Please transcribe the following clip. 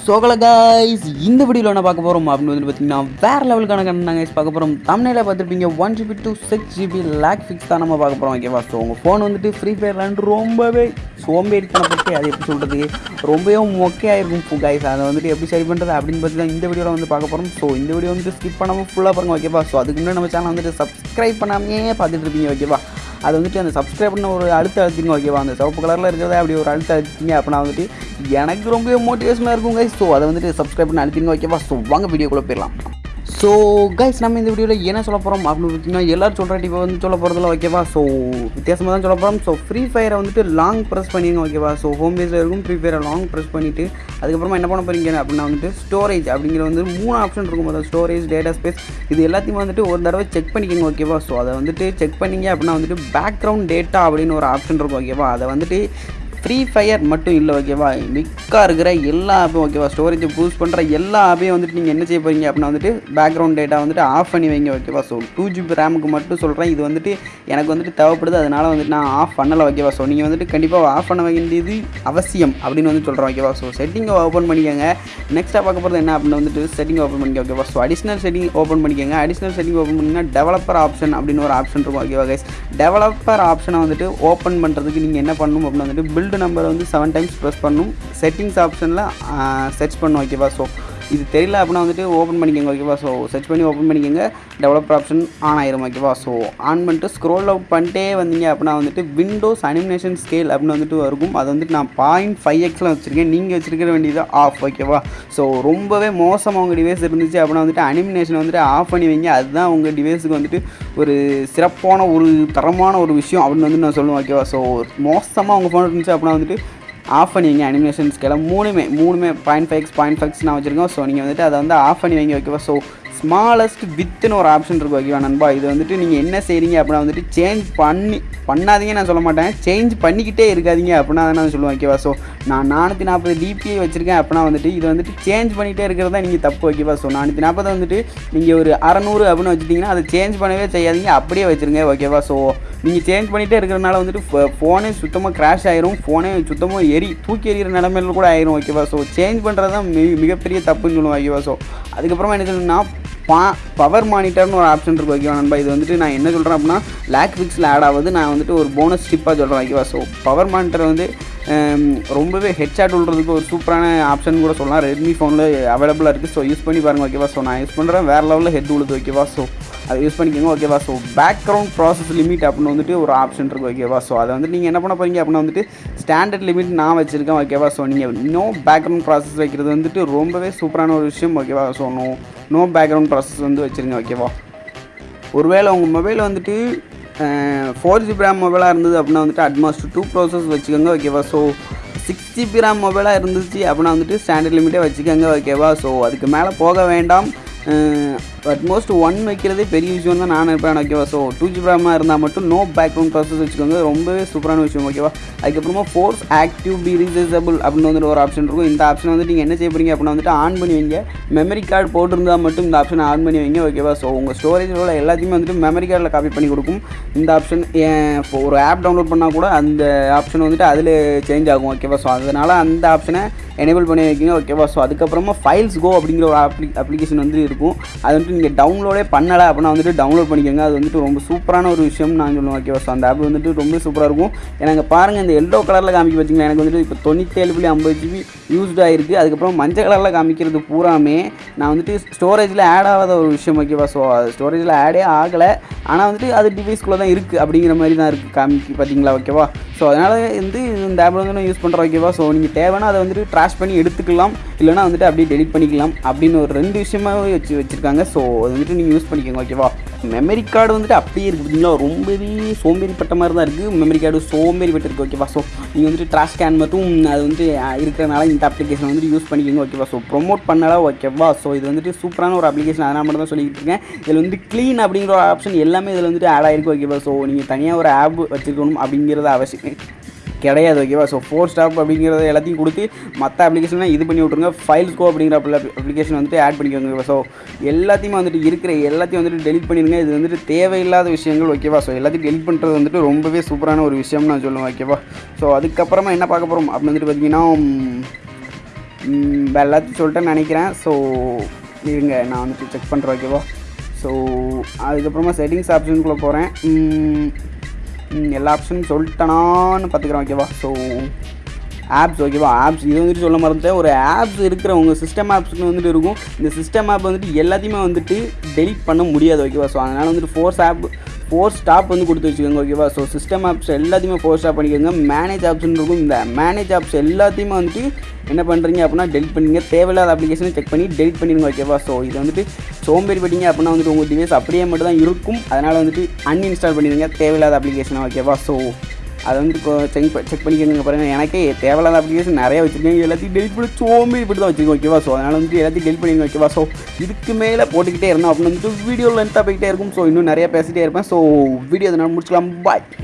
சோகல guys இந்த வீடியோவில் என்ன பார்க்க போகிறோம் அப்படின்னு வந்து பார்த்தீங்கன்னா வேறு லெவலுக்கான கண்ணன் கைஸ் பார்க்க போகிறோம் தமிழில் பார்த்துருப்பீங்க one GB two six GB lag fix தான் நம்ம பார்க்க போகிறோம் ஓகேவா ஸோ உங்கள் ஃபோன் வந்துட்டு ஃப்ரீ ஃபயர்லாண்ட் ரொம்பவே சோம்பேறித்தனப்பட்டு அது எப்படி சொல்கிறது ரொம்பவே மொக்கையாக இருக்கும் காய்ஸ் அதை வந்துட்டு எப்படி சரி பண்ணுறது அப்படின்னு பார்த்து தான் இந்த வீடியோவில் வந்து பார்க்க போகிறோம் ஸோ இந்த வீடியோ வந்துட்டு ஸ்கிப் பண்ணாமல் ஃபுல்லாக பாருங்க ஓகேவா ஸோ அதுக்கு முன்னாடி நம்ம சேனல் வந்துட்டு சப்ஸ்கிரைப் பண்ணாமே பார்த்துட்டு இருப்பீங்க ஓகேவா அது வந்துட்டு அந்த சப்ஸ்கிரைப் பண்ண ஒரு அழுத்த அழுத்திங்க ஓகேவா அந்த சிவப்பு கலரில் இருக்கிறத அப்படி ஒரு அழுத்த அழுத்திங்க அப்படின்னா வந்துட்டு எனக்கு ரொம்ப மோட்டிவேஷனாக இருக்கும் ஸோ அதை வந்துட்டு சப்ஸ்கிரைப் பண்ண அழுத்திங்க ஓகேவா ஸோ வாங்க வீடியோக்குள்ளே போயிடலாம். ஸோ கைஸ் நம்ம இந்த வீடியோவில் என்ன சொல்ல போகிறோம் அப்படின்னு பார்த்தீங்கன்னா எல்லோரும் சொல்கிற டிப்பை வந்து சொல்ல போகிறதுல ஓகேவா ஸோ வித்தியாசமாக தான் சொல்ல போகிறோம் ஸோ ஃப்ரீ ஃபயரை வந்துட்டு லாங் ப்ரெஸ் பண்ணிடுங்க ஓகேவா ஸோ ஹோம் பேஸில் இருக்கும் ஃப்ரீ ஃபயரை லாங் ப்ரெஸ் பண்ணிவிட்டு அதுக்கப்புறமா என்ன பண்ண போகிறீங்க அப்படின்னா வந்துட்டு ஸ்டோரேஜ் அப்படிங்கிற வந்து மூணு ஆப்ஷன் இருக்கும் அதாவது ஸ்டோரேஜ் டேட்டா ஸ்பேஸ் இது எல்லாத்தையும் வந்துட்டு ஒரு தடவை செக் பண்ணிக்கோங்க ஓகேவா ஸோ அதை வந்துட்டு செக் பண்ணிங்க அப்படின்னா வந்துட்டு பேக்ரவுண்ட் டேட்டா அப்படின்னு ஒரு ஆப்ஷன் இருக்கும் ஓகேவா அதை வந்துட்டு ஃப்ரீ ஃபயர் மட்டும் இல்லை ஓகேவா மிக்காக இருக்கிற எல்லா ஆப்பும் ஓகேவா ஸ்டோரேஜை பூஸ்ட் பண்ணுற எல்லா ஆப்பையும் வந்துட்டு நீங்கள் என்ன செய்ய போகிறீங்க அப்படின்னா வந்துட்டு பேக்ரவுண்ட் டேட்டா வந்துட்டு ஆஃப் பண்ணி வைங்க ஓகேவா ஸோ டூ ஜிபி ரேமுக்கு மட்டும் சொல்கிறேன் இது வந்துட்டு எனக்கு வந்துட்டு தேவைப்படுது. அதனால் வந்துட்டு நான் ஆஃப் பண்ணலை ஓகேவா ஸோ நீங்கள் வந்துட்டு கண்டிப்பாக ஆஃப் பண்ண வேண்டியது அவசியம் அப்படின்னு வந்து சொல்கிறேன் ஓகேவா ஸோ செட்டிங்கை ஓப்பன் பண்ணிக்கோங்க. நெக்ஸ்ட்டாக பார்க்க போகிறது என்ன அப்படின்னு வந்துட்டு செட்டிங் ஓப்பன் பண்ணிக்க ஓகேவா ஸோ அடிஷ்னல் செட்டிங் ஓப்பன் பண்ணிக்கோங்க. அடிஷ்னல் செட்டிங் ஓப்பன் பண்ணிங்கன்னா டெவலப்பர் ஆப்ஷன் அப்படின்னு ஒரு ஆப்ஷன் இருக்கும் ஓகேவா கைஸ் டெவலப்பர் ஆப்ஷனை வந்துட்டு ஓப்பன் பண்ணுறதுக்கு நீங்கள் என்ன பண்ணணும் அப்படின்னு வந்துட்டு பில்ட் நம்பரை வந்து செவன் டைம்ஸ் ப்ரெஸ் பண்ணணும் செட்டிங்ஸ் ஆப்ஷனில் செர்ச் பண்ணணும் ஓகேவா ஸோ இது தெரியல அப்படின்னா வந்துட்டு ஓப்பன் பண்ணிக்கோங்க ஓகேவா ஸோ சர்ச் பண்ணி ஓப்பன் பண்ணிக்கோங்க. டெவலப்பர் ஆப்ஷன் ஆன் ஆயிரும் ஓகேவா ஸோ ஆன் பண்ணிட்டு ஸ்க்ரோல் அவுட் பண்ணிட்டே வந்தீங்க அப்படின்னா வந்துட்டு விண்டோஸ் அனிமினேஷன் ஸ்கேல் அப்படின்னு வந்துட்டு இருக்கும். அது வந்துட்டு நான் பாயிண்ட் ஃபைவ் எக்ஸில் வச்சுருக்கேன். நீங்கள் வச்சுருக்க வேண்டியது ஆஃப் ஓகேவா ஸோ ரொம்பவே மோசமாக உங்கள் டிவைஸ் இருந்துச்சு அப்படின்னா வந்துட்டு அனிமினேஷன் வந்துட்டு ஆஃப் பண்ணி வைங்க. அதுதான் உங்கள் டிவைஸுக்கு வந்துட்டு ஒரு சிறப்பான ஒரு தரமான ஒரு விஷயம் அப்படின்னு வந்து நான் சொல்லுவேன் ஓகேவா ஸோ மோசமாக உங்கள் ஃபோன் இருந்துச்சு அப்படின்னா வந்துட்டு ஆஃப் பண்ணி வைங்க. அனிமேஷன் மூணுமே மூணுமே பாயிண்ட் ஃபைவ் பாயிண்ட் ஃபைவ்ஸ் நான் வச்சுருக்கோம் ஸோ நீங்கள் வந்துட்டு அதை வந்து ஆஃப் பண்ணி வைங்க ஓகேவா ஸோ ஸ்மாலஸ்ட் வித்துன்னு ஒரு ஆப்ஷன் இருக்கும் ஓகேவா நண்பா? இது வந்துட்டு நீங்கள் என்ன செய்கிறீங்க அப்படின்னா வந்துட்டு சேஞ்ச் பண்ணி பண்ணாதீங்க நான் சொல்ல மாட்டேன். சேஞ்ச் பண்ணிக்கிட்டே இருக்காதீங்க அப்படின்னா தான் நான் சொல்லுவேன் ஓகேவா ஸோ நான் நானூற்றி நாற்பது டிபிஐ வச்சுருக்கேன் அப்படின்னா வந்துட்டு இது வந்துட்டு சேஞ்ச் பண்ணிகிட்டே இருக்கிறது தான் நீங்கள் தப்பு ஓகேவா ஸோ நானூற்றி நாற்பது வந்துட்டு நீங்கள் ஒரு அறநூறு அப்படின்னு வச்சுட்டிங்கன்னா அதை சேஞ்ச் பண்ணவே செய்யாதீங்க. அப்படியே வச்சுருங்க ஓகேவா ஸோ நீங்கள் சேஞ்ச் பண்ணிகிட்டே இருக்கிறனால வந்துட்டு ஃபோனே சுத்தமாக கிராஷ் ஆயிரும். ஃபோனே சுத்தமாக எரி தூக்கி எறிகிற நிலமையில கூட ஆயிரும் ஓகேவா ஸோ சேஞ்ச் பண்ணுறது தான் மிக மிகப்பெரிய தப்புன்னு சொல்லுவோம் ஓகேவா ஸோ அதுக்கப்புறமா என்ன சொல்லணும்னா பா பவர் மானிட்டர்னு ஒரு ஆப்ஷன் இருக்குது ஓகேவா நண்பா? இது வந்துட்டு நான் என்ன சொல்கிறேன் அப்படின்னா லேக் பிக்ஸில் ஆட் ஆகுது. நான் வந்துட்டு ஒரு போனஸ் ஸ்டிப்பாக சொல்கிறேன் ஓகேவா ஸோ பவர் மானிட்டர் வந்து ரொம்பவே ஹெட்சாட் விடுறதுக்கு ஒரு சூப்பரான ஆப்ஷன் கூட சொல்லலாம். ரெட்மி ஃபோனில் அவைலபிளாக இருக்குது ஸோ யூஸ் பண்ணி பாருங்கள் ஓகேவா ஸோ நான் யூஸ் பண்ணுறேன் வேறு லெவலில் ஹெட் உழுது ஓகேவா ஸோ அதை யூஸ் பண்ணிக்கோங்க ஓகேவா ஸோ பேக்ரவுண்ட் ப்ராசஸ் லிமிட் அப்படின்னு வந்துட்டு ஒரு ஆப்ஷன் இருக்குது ஓகேவா ஸோ அதை வந்து நீங்கள் என்ன பண்ண போகிறீங்க அப்படின்னா வந்துட்டு ஸ்டாண்டர்ட் லிமிட் நான் வச்சுருக்கேன் ஓகேவா ஸோ நீங்கள் நோ பேக்ரவுண்ட் ப்ராசஸ் வைக்கிறது வந்துட்டு ரொம்பவே சூப்பரான ஒரு விஷயம் ஓகேவா so no no background process வந்து வச்சுருங்க ஓகேவா ஒருவேளை உங்கள் மொபைல் வந்துட்டு ஃபோர் ஜிபி ரேம் மொபைலாக இருந்தது அப்படின்னா வந்துட்டு அட்மாஸ்ட் டூ ப்ரோசஸ் வச்சுக்கோங்க ஓகேவா ஸோ சிக்ஸ் ஜிபி ரேம் மொபைலாக இருந்துச்சு அப்படின்னா வந்துட்டு ஸ்டாண்டர்ட் லிமிட்டே வச்சுக்கோங்க ஓகேவா ஸோ அதுக்கு மேலே போக வேண்டாம். அட்மோஸ்ட் ஒன் வைக்கிறதே பெரிய விஷயம் தான் நான் நினைப்பேன் ஓகேவா ஸோ டூ ஜி ரேமாக இருந்தால் மட்டும் நோ பேக்ரவுண்ட் ப்ராசஸ் வச்சுக்கோங்க. ரொம்பவே சூப்பரான விஷயம் ஓகேவா அதுக்கப்புறமா ஃபோர்ஸ் ஆக்டிவ் பி ரீசேசபிள் அப்படின்னு வந்துட்டு ஒரு ஆப்ஷன் இருக்கும். இந்த ஆப்ஷன் வந்துட்டு நீங்கள் என்ன செய்ய போகிறீங்க அப்படின்னா வந்துட்டு ஆன் பண்ணி வைங்க. மெமரி கார்டு போட்டிருந்தால் மட்டும் இந்த ஆப்ஷனை ஆன் பண்ணி வைங்க ஓகேவா ஸோ உங்கள் ஸ்டோரேஜில் உள்ள எல்லாத்தையுமே வந்துட்டு மெமரி கார்டில் காப்பி பண்ணி கொடுக்கும். இந்த ஆப்ஷன் ஒரு ஆப் டவுன்லோட் பண்ணால் கூட அந்த ஆப்ஷன் வந்துட்டு அதில் சேஞ்ச் ஆகும் ஓகேவா ஸோ அதனால் அந்த ஆப்ஷனை எனேபிள் பண்ணி வைக்கிங்க ஓகேவா ஸோ அதுக்கப்புறமா ஃபைல்ஸ் கோ அப்படிங்கிற ஒரு அப்ளி அப்ளிகேஷன் வந்து இருக்கும். அது வந்துட்டு நீங்கள் டவுன்லோடே பண்ணலை அப்படின்னா வந்துட்டு டவுன்லோட் பண்ணிக்கோங்க. அது வந்துட்டு ரொம்ப சூப்பரான ஒரு விஷயம் நான் சொல்லுவேன். ஓகேவா ஸோ அந்த ஆப் வந்துட்டு ரொம்ப சூப்பராக இருக்கும். எனக்கு பாருங்கள் இந்த எல்லோ கலரில் காமிக்க பார்த்தீங்களா எனக்கு வந்துட்டு இப்போ தொண்ணூற்றேழு புள்ளி ஐம்பது ஜிபி யூஸ்டு ஆகிருக்கு அதுக்கப்புறம் மஞ்சள் கலரில் காமிக்கிறது பூராமே நான் வந்துட்டு ஸ்டோரேஜில் ஆட் ஆகாத ஒரு விஷயம். ஓகேவா ஸோ அது ஸ்டோரேஜில் ஆடே ஆகலை. ஆனால் வந்துட்டு அது டிவைஸ்குள்ளே தான் இருக்குது அப்படிங்கிற மாதிரி தான் இருக்குது காமிக்கு பார்த்தீங்களா? ஓகேவா ஸோ அதனால் வந்து இந்த ஆப் வந்து நான் யூஸ் பண்ணுறேன் ஓகேவா ஸோ நீங்கள் தேவைன்னா அதை வந்துட்டு ட்ராஷ் பண்ணி எடுத்துக்கலாம். இல்லைனா வந்துட்டு அப்படியே டெலிட் பண்ணிக்கலாம் அப்படின்னு ஒரு ரெண்டு விஷயமாவே வச்சு வச்சுருக்காங்க. ஸோ அது வந்துட்டு நீங்கள் யூஸ் பண்ணிக்கோங்க ஓகேவா மெமரி கார்டு வந்துட்டு அப்படியே இருக்குது பார்த்தீங்களா ரொம்பவே சோம்பேறிப்பட்ட மாதிரி தான் இருக்குது மெமரி கார்டு சோம்பேறிப்பட்டு இருக்குது ஓகேவா ஸோ நீங்கள் வந்துட்டு ட்ராஷ் ஸ்கேன் மட்டும் அது வந்துட்டு இருக்கிறனால இந்த அப்ளிகேஷன் வந்துட்டு யூஸ் பண்ணிக்கோங்க ஓகேவா ஸோ ப்ரொமோட் பண்ணலாம் ஓகேவா ஸோ இது வந்துட்டு சூப்பரான ஒரு அப்ளிகேஷன் அதனால் மட்டும் தான் சொல்லிட்டு இருக்கேன். இதில் வந்து க்ளீன் அப்படிங்கிற ஒரு ஆப்ஷன் எல்லாமே இதில் வந்துட்டு ஆட் ஆகிருக்கு ஓகேவா ஸோ நீங்கள் தனியாக ஒரு ஆப் வச்சுருக்கணும் அப்படிங்கிறது அவசியம் கிடையாது ஓகேவா ஸோ ஃபோர் ஸ்டாப் அப்படிங்கிறத எல்லாத்தையும் கொடுத்து மற்ற அப்ளிகேஷன்லாம் இது பண்ணி விட்ருங்க ஃபைல் ஸ்கோ அப்படிங்கிற அப்ளிகேஷன் வந்துட்டு ஆட் பண்ணிக்கோங்க ஸோ எல்லாத்தையுமே வந்துட்டு இருக்கிற எல்லாத்தையும் வந்துட்டு டெலிட் பண்ணிடுங்க. இது வந்துட்டு தேவையில்லாத விஷயங்கள் ஓகேவா ஸோ எல்லாத்தையும் டெலிட் பண்ணுறது வந்துட்டு ரொம்பவே சூப்பரான ஒரு விஷயம் நான் சொல்லுவேன் ஓகேவா ஸோ அதுக்கப்புறமா என்ன பார்க்க போகிறோம் அப்படின்னு வந்துட்டு பார்த்தீங்கன்னா எல்லாத்தையும் சொல்லிட்டேன்னு நினைக்கிறேன். ஸோ இருங்க நான் வந்துட்டு செக் பண்ணுறேன் ஓகேவா ஸோ அதுக்கப்புறமா செட்டிங்ஸ் ஆப்ஷனுக்குள்ளே போகிறேன் எல்லா ஆப்ஷனும் சொல்லிட்டேனான்னு பார்த்துக்கிறேன் ஓகேவா ஸோ ஆப்ஸ் ஓகேவா ஆப்ஸ் இது வந்துட்டு சொல்ல மறந்துட்டேன். ஒரு ஆப்ஸ் இருக்கிறவங்க சிஸ்டம் ஆப்ஸ்னு வந்துட்டு இருக்கும். இந்த சிஸ்டம் ஆப் வந்துட்டு எல்லாத்தையுமே வந்துட்டு டெலிட் பண்ண முடியாது ஓகேவா ஸோ அதனால் வந்துட்டு ஃபோர்ஸ் ஆப் ஃபோர் ஸ்டாப் வந்து கொடுத்து வச்சுக்கோங்க ஓகேவா ஸோ சிஸ்டம் ஆப்ஸ் எல்லாத்தையுமே ஃபோர் ஸ்டாப் பண்ணிக்கோங்க. மேனேஜ் ஆப்ஷன் இருக்கும். இந்த மேனேஜ் ஆப்ஸ் எல்லாத்தையுமே வந்துட்டு என்ன பண்ணுறீங்க அப்படின்னா டெலிட் பண்ணிங்க தேவையில்லாத அப்ளிகேஷனை செக் பண்ணி டெலிட் பண்ணிடுங்க ஓகேவா ஸோ இது வந்துட்டு சோம்பேறி பட்டிங்க அப்படின்னா வந்துட்டு உங்கள் டிவைஸ் அப்படியே மட்டும் தான் இருக்கும். அதனால் வந்துட்டு அன்இன்ஸ்டால் பண்ணிடுங்க. தேவையில்லாத அப்ளிகேஷனை ஓகேவா ஸோ அதை வந்து இப்போ செக் செக் பண்ணிக்கோங்க பாருங்கள் எனக்கே தேவையில்லாத அப்ளிகேஷன் நிறைய வச்சுருக்கேன். எல்லாத்தையும் டெலிட் பண்ணி சோம்பி இப்படி தான் வச்சுருக்கோம் ஓகேவா ஸோ அதனால் வந்து எல்லாத்தையும் டெலிட் பண்ணிங்க ஓகேவா ஸோ இதுக்கு மேலே போட்டுக்கிட்டே இருந்தோம். அப்படின்னு வந்து வீடியோ லென்த்தாக போய்கிட்டே இருக்கும். ஸோ இன்னும் நிறையா பேசிகிட்டே இருப்பேன். ஸோ வீடியோ அதனால் முடிச்சுக்கலாம். பாய்